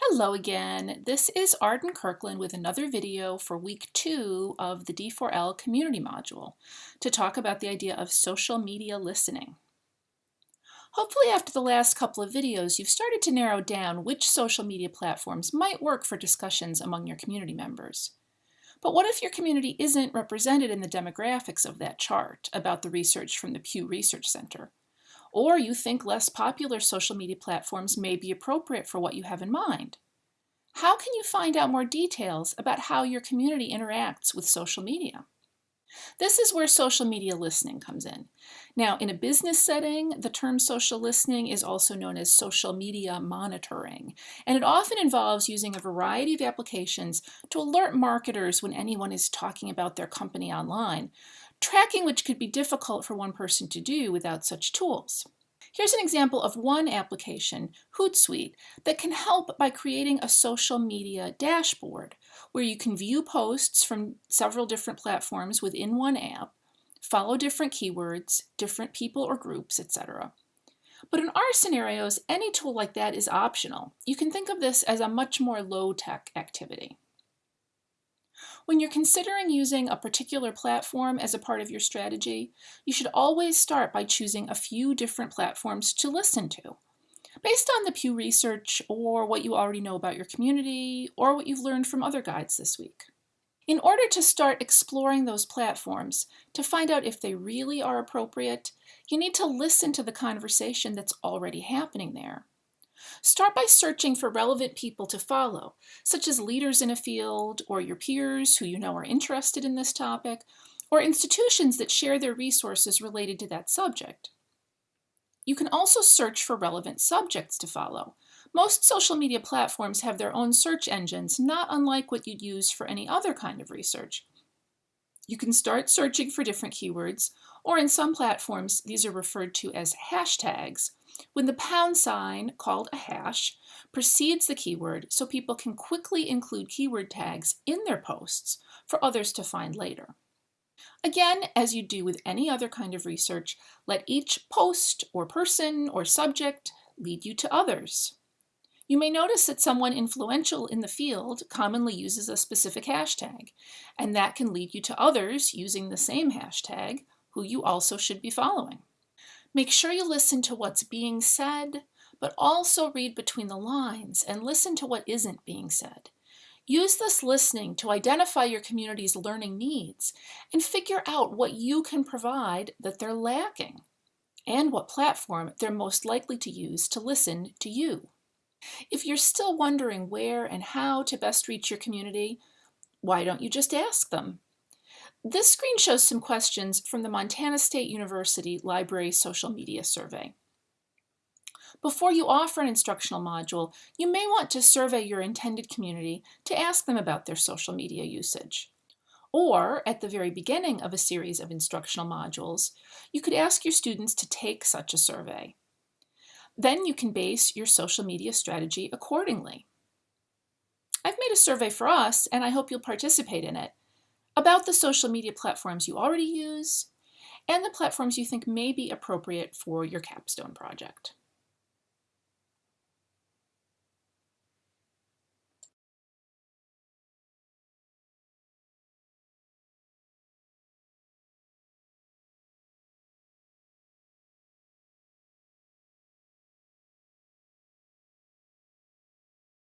Hello again. This is Arden Kirkland with another video for week two of the D4L community module to talk about the idea of social media listening. Hopefully after the last couple of videos, you've started to narrow down which social media platforms might work for discussions among your community members. But what if your community isn't represented in the demographics of that chart about the research from the Pew Research Center? Or you think less popular social media platforms may be appropriate for what you have in mind. How can you find out more details about how your community interacts with social media? This is where social media listening comes in. Now, in a business setting, the term social listening is also known as social media monitoring, and it often involves using a variety of applications to alert marketers when anyone is talking about their company online, tracking which could be difficult for one person to do without such tools. Here's an example of one application, Hootsuite, that can help by creating a social media dashboard where you can view posts from several different platforms within one app, follow different keywords, different people or groups, etc. But in our scenarios, any tool like that is optional. You can think of this as a much more low-tech activity. When you're considering using a particular platform as a part of your strategy, you should always start by choosing a few different platforms to listen to. Based on the Pew research or what you already know about your community or what you've learned from other guides this week. In order to start exploring those platforms, to find out if they really are appropriate, you need to listen to the conversation that's already happening there. Start by searching for relevant people to follow, such as leaders in a field or your peers who you know are interested in this topic, or institutions that share their resources related to that subject. You can also search for relevant subjects to follow. Most social media platforms have their own search engines, not unlike what you'd use for any other kind of research. You can start searching for different keywords, or in some platforms, these are referred to as hashtags, when the pound sign, called a hash, precedes the keyword so people can quickly include keyword tags in their posts for others to find later. Again, as you do with any other kind of research, let each post or person or subject lead you to others. You may notice that someone influential in the field commonly uses a specific hashtag, and that can lead you to others using the same hashtag who you also should be following. Make sure you listen to what's being said, but also read between the lines and listen to what isn't being said. Use this listening to identify your community's learning needs and figure out what you can provide that they're lacking and what platform they're most likely to use to listen to you. If you're still wondering where and how to best reach your community, why don't you just ask them? This screen shows some questions from the Montana State University Library Social Media Survey. Before you offer an instructional module, you may want to survey your intended community to ask them about their social media usage. Or, at the very beginning of a series of instructional modules, you could ask your students to take such a survey. Then you can base your social media strategy accordingly. I've made a survey for us, and I hope you'll participate in it about the social media platforms you already use, and the platforms you think may be appropriate for your capstone project.